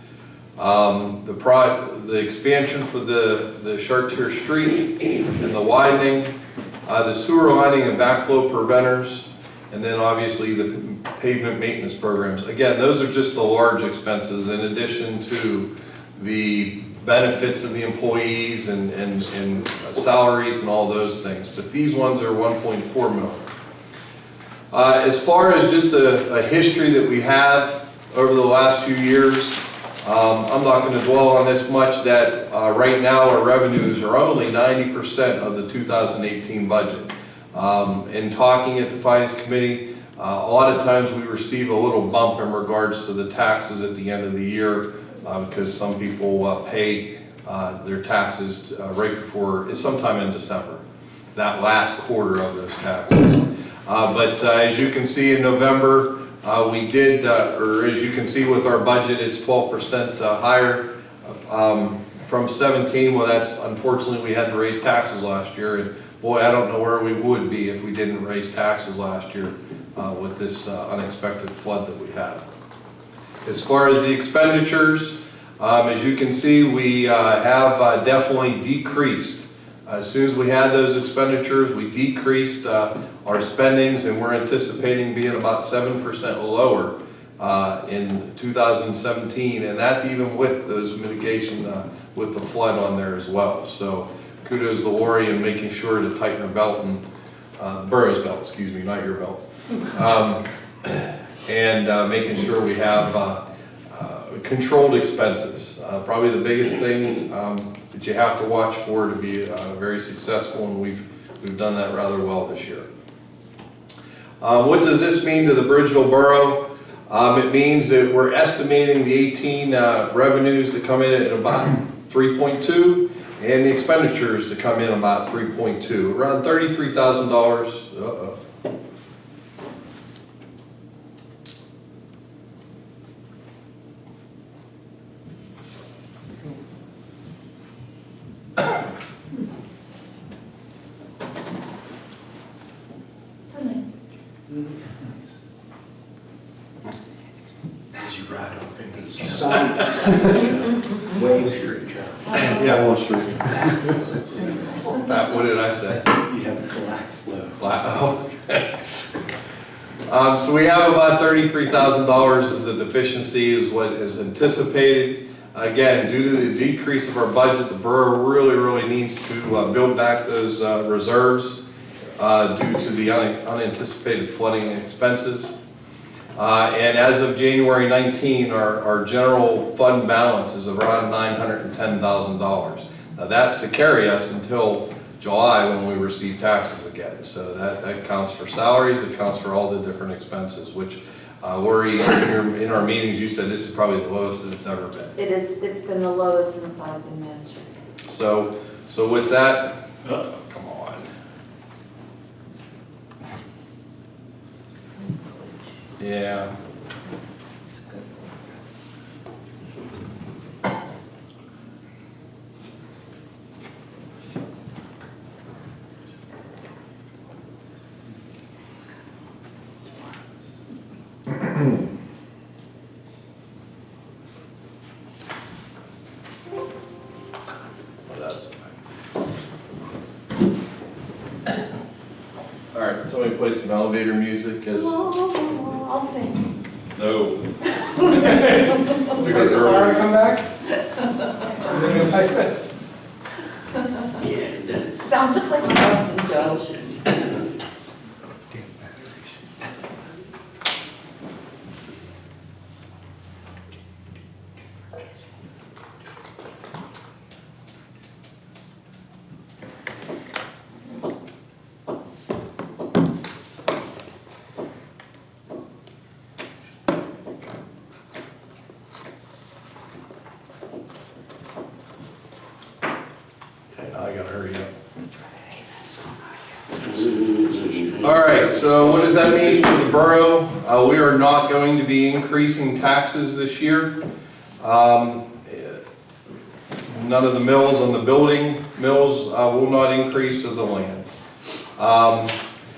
Um, the pro, the expansion for the, the Chartier Street and the widening, uh, the sewer lining and backflow preventers, and then obviously the pavement maintenance programs. Again, those are just the large expenses in addition to the benefits of the employees and, and, and salaries and all those things. But these ones are 1.4 million. Uh, as far as just a, a history that we have over the last few years, um, I'm not gonna dwell on this much that, uh, right now our revenues are only ninety percent of the two thousand eighteen budget. Um, in talking at the finance committee, uh, a lot of times we receive a little bump in regards to the taxes at the end of the year, uh, because some people, uh, pay, uh, their taxes, uh, right before, sometime in December, that last quarter of those taxes. Uh, but, as you can see in November, we did, or as you can see with our budget, it's twelve percent uh, higher um, from seventeen. Well, that's, unfortunately, we had to raise taxes last year. And boy, I don't know where we would be if we didn't raise taxes last year uh, with this uh, unexpected flood that we had. As far as the expenditures, um, as you can see, we uh, have uh, definitely decreased. As soon as we had those expenditures, we decreased uh, our spendings and we're anticipating being about 7% lower uh, in 2017. And that's even with those mitigation, uh, with the flood on there as well. So kudos to Lori in making sure to tighten her belt and, uh, the borough's belt, excuse me, not your belt. Um, And uh, making sure we have uh, uh, controlled expenses. Uh, Probably the biggest thing um, that you have to watch for to be uh, very successful, and we've, we've done that rather well this year. Uh, What does this mean to the Bridgeville Borough? Um, It means that we're estimating the 18 uh, revenues to come in at about 3.2, and the expenditures to come in about 3.2, around $33,000. Uh-oh. It's $33,000 is the deficiency is what is anticipated. Again, due to the decrease of our budget, the borough really, really needs to uh, build back those uh, reserves uh, due to the un unanticipated flooding expenses. Uh, and as of January 19, our, our general fund balance is around $910,000. Now that's to carry us until July when we receive taxes again. So that, that counts for salaries, it counts for all the different expenses, which uh, Lori, in your, in our meetings, you said this is probably the lowest that it's ever been. It is, it's been the lowest since I've been manager. So, so with that, oh, come on. Yeah. Play some elevator music as, I'll sing. no. We got the to come back? so what does that mean for the borough? Uh, we are not going to be increasing taxes this year. Um, None of the mills on the building, mills uh, will not increase of the land. Um,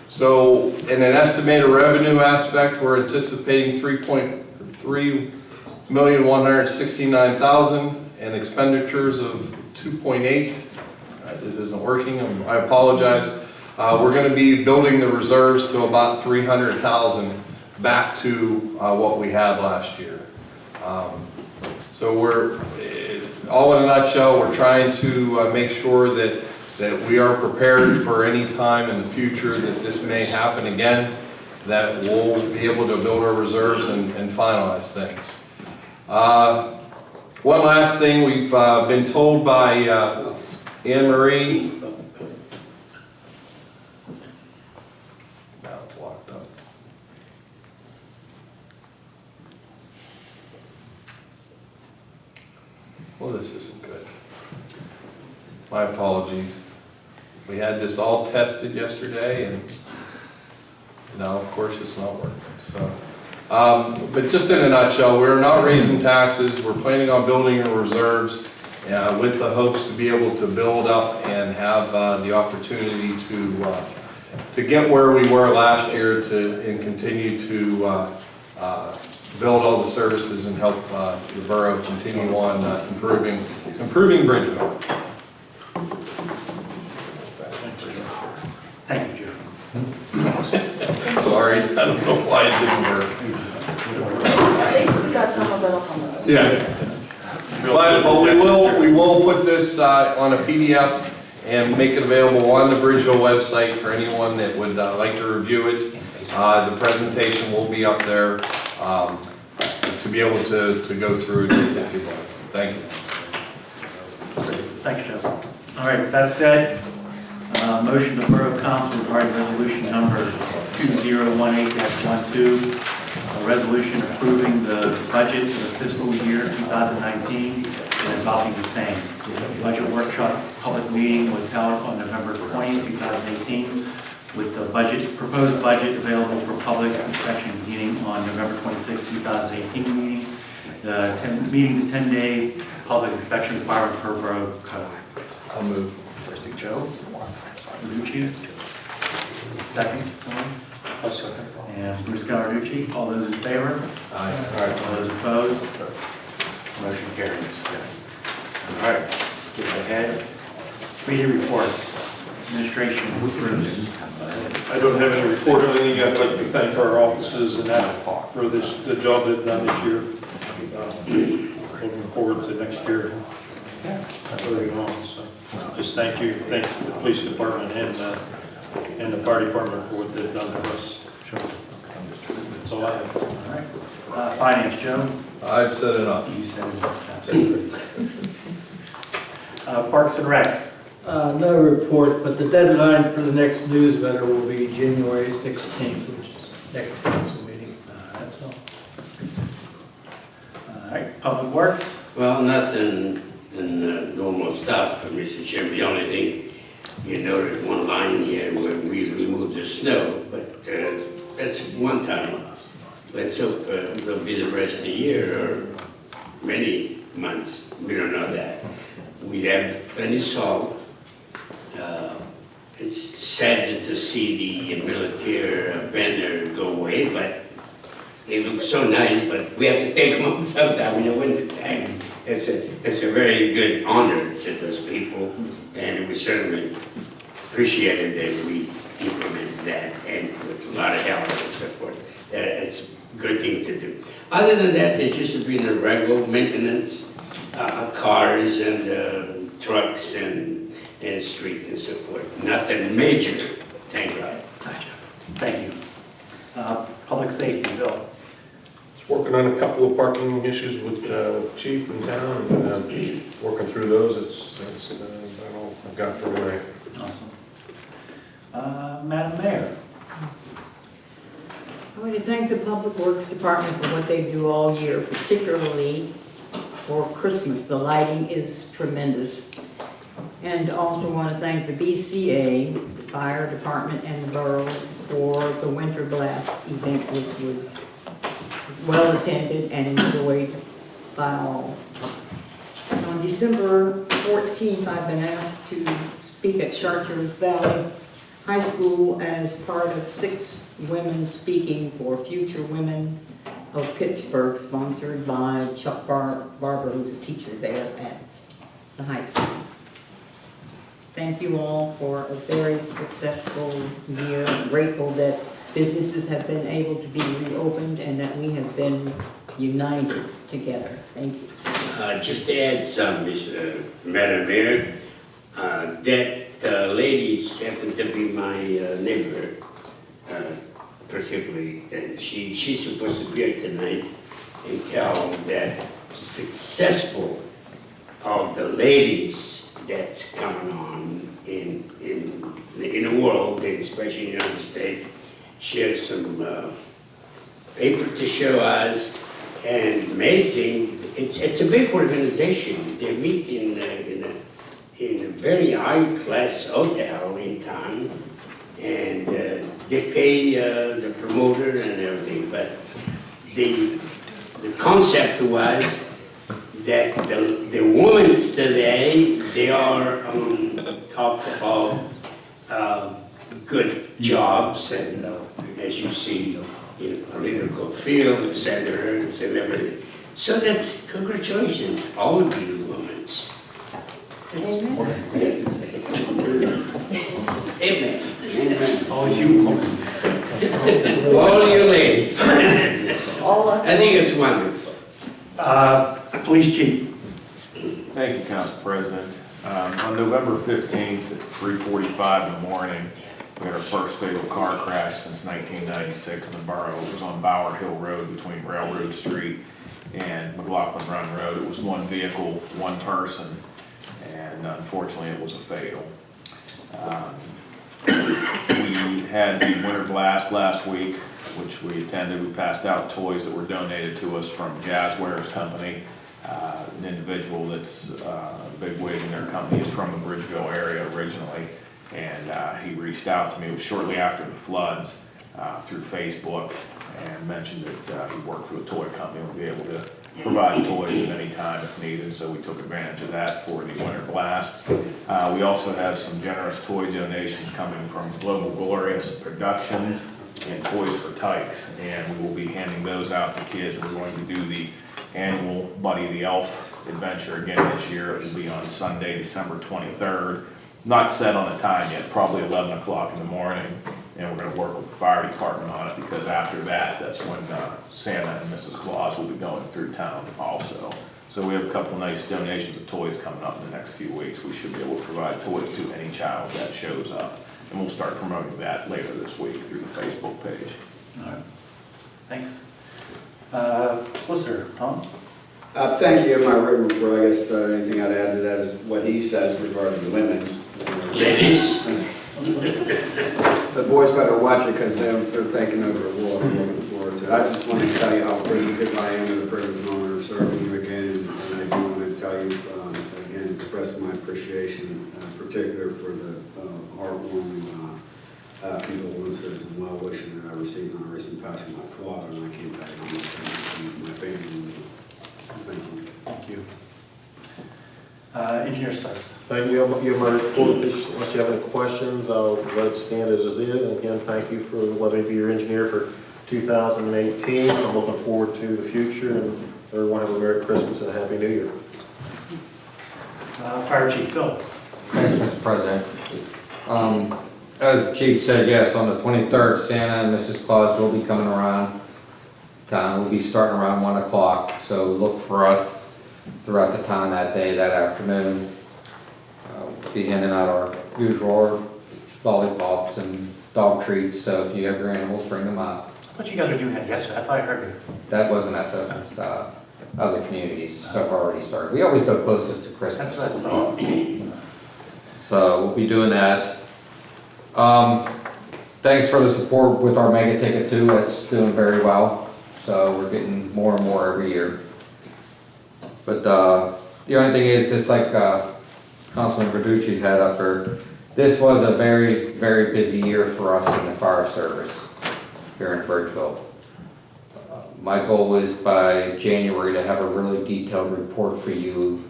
So in an estimated revenue aspect, we're anticipating three point three million, one hundred sixty-nine thousand, and expenditures of two point eight. Uh, This isn't working, I'm- I apologize. Uh, We're gonna be building the reserves to about three hundred thousand, back to uh, what we had last year. Um, So we're, eh, all in a nutshell, we're trying to uh, make sure that, that we are prepared for any time in the future that this may happen again, that we'll be able to build our reserves and and finalize things. Uh, One last thing, we've uh, been told by uh, Anne Marie. Now it's locked up. Well, this isn't good. My apologies. We had this all tested yesterday and now, of course, it's not working, so. Um, But just in a nutshell, we're not raising taxes, we're planning on building our reserves uh, with the hopes to be able to build up and have uh, the opportunity to, uh, to get where we were last year to, and continue to uh, uh, build all the services and help uh, the borough continue on improving, improving Bridgeville. Thank you, Joe. Sorry, I don't know why it didn't work. At least we got some of it on the. Yeah. But, but we will, we will put this uh, on a PDF and make it available on the Bridgeville website for anyone that would uh, like to review it. Uh, The presentation will be up there um, to be able to, to go through it if you'd like. Thank you. Thanks, Joe. All right, with that said, uh, motion to Borough Council regarding resolution number 2018-12, a resolution approving the budget for the fiscal year 2019 and adopting the same. The Budget workshop public meeting was held on November 20, 2018, with the budget, proposed budget available for public inspection beginning on November 26, 2018 meeting. The 10 meeting, the 10-day public inspection requirement per borough code. I'll move. Trustee Joe? Luci? Second, someone? I'll second. And Bruce Gallarducci, all those in favor? Aye. All those opposed? Motion carries. All right, skip ahead. Committee reports, administration, Bruce. I don't have any report or anything. I'd like to thank our offices and that for this, the job they've done this year. Uh, Looking forward to next year. Moving on, so just thank you, thank the police department and, uh, and the fire department for what they've done for us. Sure. That's all I have. All right. Uh, Finance, Joe? I've set it up. You said it. Absolutely. Uh, Parks and Rec. Uh, no report, but the deadline for the next newsletter will be January 16th, which is next council meeting. Uh, That's all. All right, Public Works? Well, nothing the normal stuff, Mr. Chairman. The only thing, you noted one line here where we removed the snow, but uh, that's one time. Let's hope uh, it'll be the rest of the year or many months. We don't know that. We have plenty salt. Uh, It's sad to see the military banner go away, but they look so nice, but we have to take them sometime in the wintertime. It's a, it's a very good honor to those people, and we certainly appreciated that we implemented that, and with a lot of help and so forth. Uh, It's a good thing to do. Other than that, there's just been a regular maintenance, uh, cars and uh, trucks and, and street and so forth. Nothing major, thank God. Gotcha. Thank you. Uh, Public Safety, Bill? Working on a couple of parking issues with uh, with Chief in town, and uh, working through those. It's, it's, uh, about all I've got for tonight. Awesome. Uh, Madam Mayor? I want to thank the Public Works Department for what they do all year, particularly for Christmas. The lighting is tremendous. And also want to thank the BCA, the fire department, and the borough for the winter blast event, which was well-attended and enjoyed by all. On December 14th, I've been asked to speak at Chartiers Valley High School as part of six women speaking for Future Women of Pittsburgh, sponsored by Chuck Bar- Barber, who's a teacher there at the high school. Thank you all for a very successful year. I'm Grateful that businesses have been able to be reopened and that we have been united together. Thank you. Uh, just to add some, Miss, uh, Madam Mayor, uh, that, uh, ladies happen to be my uh, neighbor, uh, particularly, and she, she's supposed to be here tonight and tell that successful of the ladies that's coming on in, in, in the world, especially in the United States, share some, uh, paper to show us, and amazing, it's, it's a big organization. They meet in, a- in a, in a very high-class hotel in town, and uh, they pay uh, the promoter and everything, but the, the concept was that the, the women today, they are on top of uh, good jobs, and uh, as you see, in the political field, senators and everything. So that's congratulations, all of you women. Amen. Amen. All you women. All you ladies. All us. I think it's wonderful. Uh, Police chief. Thank you, Council President. Um, On November 15th at 3:45 in the morning, we had our first fatal car crash since 1996 in the borough. It was on Bower Hill Road between Railroad Street and McLaughlin Run Road. It was one vehicle, one person, and unfortunately, it was a fatal. Um, We had the winter blast last week, which we attended. We passed out toys that were donated to us from Jazwares Company. Uh, An individual that's uh, big wig in their company is from the Bridgeville area originally. And uh, he reached out to me, it was shortly after the floods, uh, through Facebook and mentioned that uh, he worked for a toy company and would be able to provide toys at any time if needed, so we took advantage of that for the winter blast. Uh, We also have some generous toy donations coming from Global Glorious Productions and Toys for Tykes, and we will be handing those out to kids. We're going to do the annual Buddy the Elf adventure again this year. It will be on Sunday, December 23rd. Not set on a time yet, probably 11 o'clock in the morning. And we're gonna work with the fire department on it because after that, that's when uh, Santa and Mrs. Claus will be going through town also. So we have a couple nice donations of toys coming up in the next few weeks. We should be able to provide toys to any child that shows up. And we'll start promoting that later this week through the Facebook page. All right. Thanks. Uh, Solicitor, Tom? Uh, thank you, my written report, I guess, uh, anything I'd add to that is what he says regarding the women's. Ladies. The boys better watch it, because they're, they're taking over the world, I'm looking forward to it. I just wanted to tell you how appreciative I am of the privilege and honor of serving you again, and I do want to tell you, um, again, express my appreciation, uh, particular for the uh, heartwarming uh, uh, condolences and well wishing that I received on the recent passing of my father, and I came back and my family. Thank you. Thank you. Uh, Engineer Seitz? Thank you. You have my report. Unless you have any questions, I'll let it stand as it is. And again, thank you for letting me be your engineer for 2018. I'm looking forward to the future, and everyone have a Merry Christmas and a Happy New Year. Uh, Fire Chief, Bill? Thanks, Mr. President. Um, As the chief said, yes, on the 23rd, Santa and Mrs. Claus will be coming around town. We'll be starting around 1 o'clock, so look for us throughout the town that day, that afternoon. Uh, we'll Be handing out our usual lollipops and dog treats, so if you have your animals, bring them up. What you guys are doing that yesterday? I thought I heard you. That wasn't at the uh, other communities, have already started. We always go closest to Christmas. That's what I thought. So we'll be doing that. Um, thanks for the support with our mega ticket too, it's doing very well. So we're getting more and more every year. But, uh, the only thing is, just like, uh, Councilman Verducci had up here, this was a very, very busy year for us in the fire service here in Bridgeville. Uh, My goal is by January to have a really detailed report for you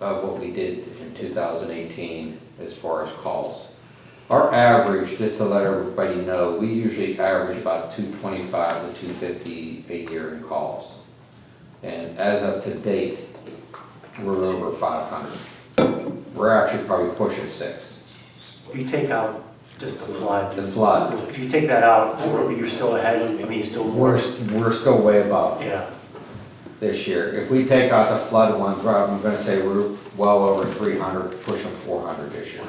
of what we did in 2018 as far as calls. Our average, just to let everybody know, we usually average about 225 to 250 a year in calls. And as of to date, we're over 500. We're actually probably pushing six. If you take out just the flood. The flood. If you take that out, you're still ahead, I mean, you're still. We're, we're still way above Yeah, this year. If we take out the flood ones, I'm gonna say we're well over 300, pushing 400 this year.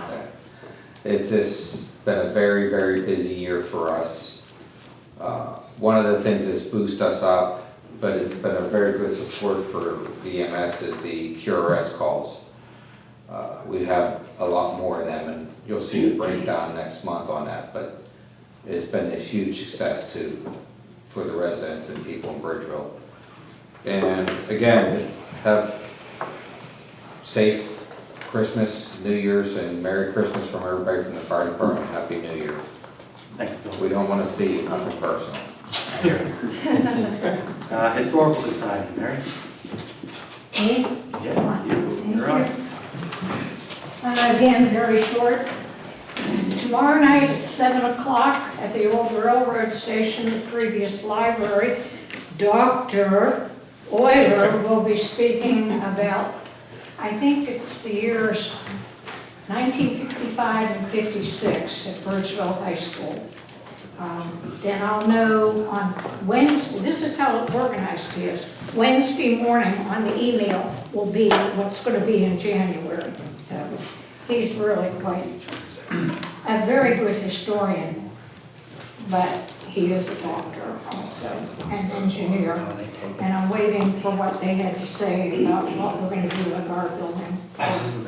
It's just been a very, very busy year for us. Uh, One of the things that's boosted us up, but it's been a very good support for the EMS is the QRS calls. Uh, We have a lot more of them, and you'll see the breakdown next month on that, but it's been a huge success too, for the residents and people in Bridgeville. And again, have safe Christmas, New Year's, and Merry Christmas from everybody from the fire department. Happy New Year. thanks, Bill. We don't want to see nothing personal. Uh, Historical Society, Mary? Me? Yeah, you, you're on. Uh, Again, very short. Tomorrow night at 7 o'clock at the old railroad station, the previous library, Dr. Oyler will be speaking about, I think it's the years 1955 and 56 at Bridgeville High School. Um, Then I'll know on Wednesday, this is how organized he is. Wednesday morning on the email will be what's going to be in January. So he's really quite a very good historian, but he is a doctor also, an engineer. And I'm waiting for what they had to say about what we're going to do with our building,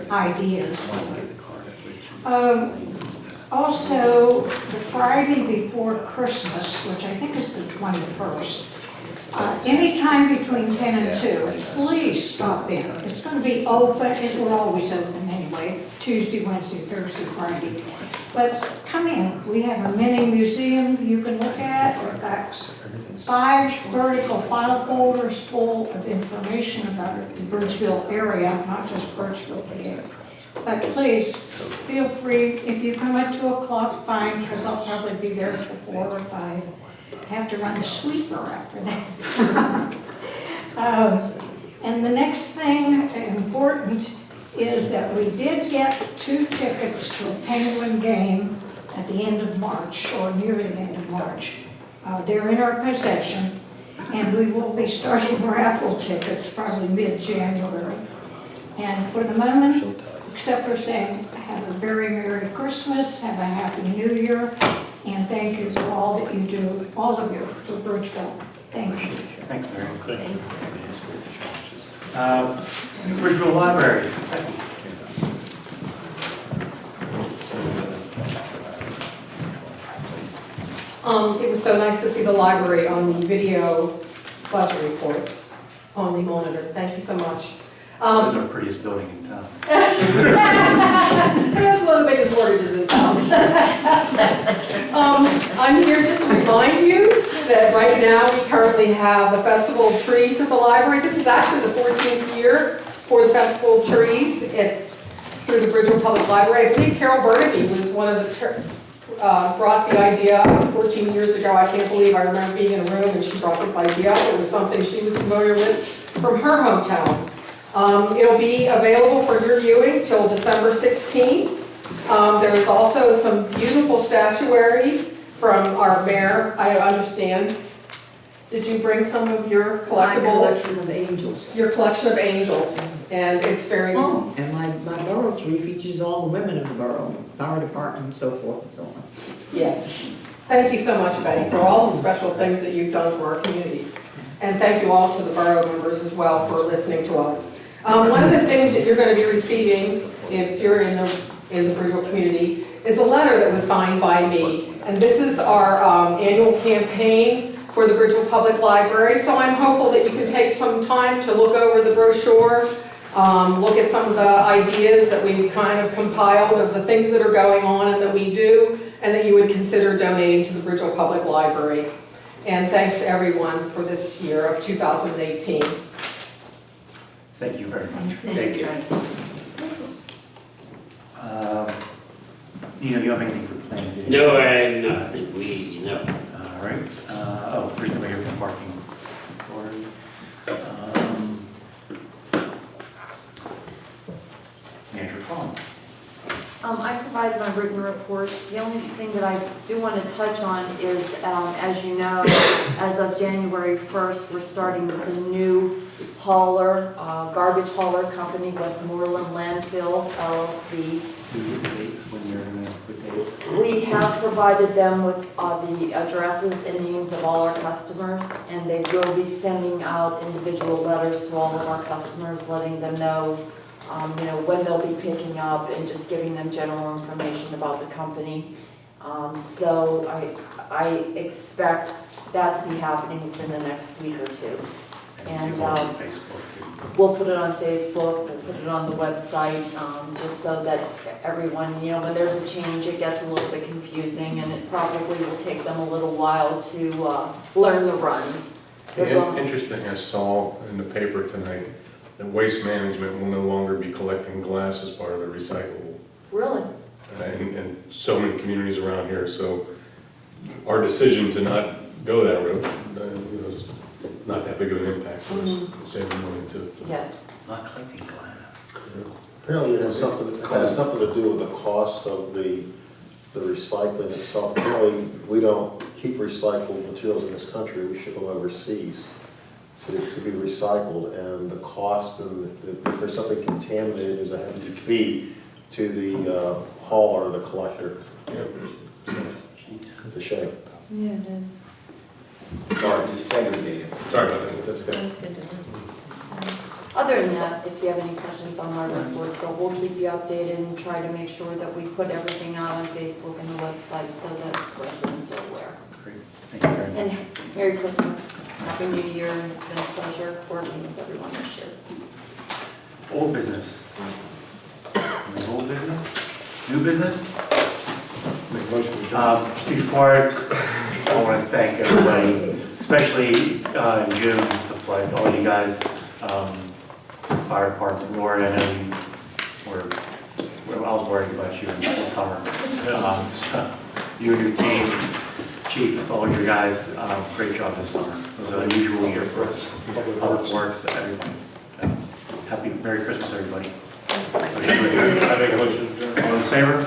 ideas. Um, Also, the Friday before Christmas, which I think is the 21st, uh, anytime between 10 and 2, please stop in. It's going to be open, it- we're always open anyway, Tuesday, Wednesday, Thursday, Friday. But come in, we have a mini museum you can look at, we've got five vertical file folders full of information about the Bridgeville area, not just Bridgeville, but. But please, feel free, if you come at 2 o'clock, fine, because I'll probably be there till 4 or 5. Have to run the sweeper after that. Um, And the next thing important is that we did get two tickets to a Penguin game at the end of March, or near the end of March. Uh, They're in our possession, and we will be starting raffle tickets probably mid-January. And for the moment, except for saying, have a very Merry Christmas, have a Happy New Year, and thank you for all that you do, all of you, for Bridgeville. Thank you. Thanks, Mary. Uh, Bridgeville Library, Um, it was so nice to see the library on the video budget report on the monitor. Thank you so much. Um, our prettiest building in town. That's one of the biggest mortgages in town. Um, I'm here just to remind you that right now, we currently have the Festival of Trees at the library. This is actually the 14th year for the Festival of Trees at, through the Bridgeville Public Library. I believe Carol Burnaby was one of the, uh, brought the idea 14 years ago. I can't believe I remember being in a room and she brought this idea. It was something she was familiar with from her hometown. Um, It'll be available for your viewing till December 16th. Um, There is also some beautiful statuary from our mayor, I understand. Did you bring some of your collectibles? My collection of angels. Your collection of angels, and it's very, Oh, and my, my borough tree features all the women of the borough, fire department and so forth and so on. yes. Thank you so much, Betty, for all the special things that you've done for our community. And thank you all to the borough members as well for listening to us. Um, One of the things that you're going to be receiving, if you're in the, in the Bridgeville community, is a letter that was signed by me. And this is our um, annual campaign for the Bridgeville Public Library. So I'm hopeful that you can take some time to look over the brochure, um, look at some of the ideas that we've kind of compiled of the things that are going on and that we do, and that you would consider donating to the Bridgeville Public Library. And thanks to everyone for this year of 2018. Thank you very much. Thank you. Um, Nino, you have anything for planning? No, I'm not, we, no. All right, uh, oh, Chris, we're here for parking. authority. Um, Andrew Collins. Um, I provided my written report. The only thing that I do want to touch on is, um, as you know, as of January 1st, we're starting with the new hauler, uh, garbage hauler company, Westmoreland Landfill LLC. When you're? We have provided them with uh, the addresses and names of all our customers, and they will be sending out individual letters to all of our customers, letting them know, um, you know, when they'll be picking up and just giving them general information about the company. Um, So I, I expect that to be happening within the next week or two. And, you go on um, We'll put it on Facebook, we'll put it on the website, um, just so that everyone, you know, when there's a change, it gets a little bit confusing, and it probably will take them a little while to, uh, learn the runs. Interesting, I saw in the paper tonight that Waste Management will no longer be collecting glass as part of the recyclable. Really? And, and so many communities around here, so our decision to not go that route, uh, you know, is not that big of an impact for us, Mhm. saving money too. Yes. Not collecting glass. Apparently it has something, it has something to do with the cost of the, the recycling itself. Apparently, we don't keep recycled materials in this country, we ship them overseas to, to be recycled, and the cost and the- if there's something contaminated, there's a hefty fee to the uh, hauler, the collector. Yeah. It's a shame. Yeah, it is. Sorry, just segregated. Sorry about that. That's good. Sounds good to. Other than that, if you have any questions on my report, but we'll keep you updated and try to make sure that we put everything out on Facebook and the website so that residents are aware. Great, thank you very much. And Merry Christmas, Happy New Year, and it's been a pleasure working with everyone this year. Old business. Any Old business? New business? Make a motion to adjourn. Um, Before, I I want to thank everybody, especially uh, in June, the flood, all you guys, um, fire department, Lori, I know you were, well, I was worried about you this summer. Um, so You and your team, chief, all your guys, um, great job this summer. It was an unusual year for us. Public Works, everybody. Happy, Merry Christmas, everybody. I make a motion to adjourn. All in favor?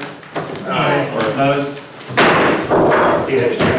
Aye. Opposed? See you next year.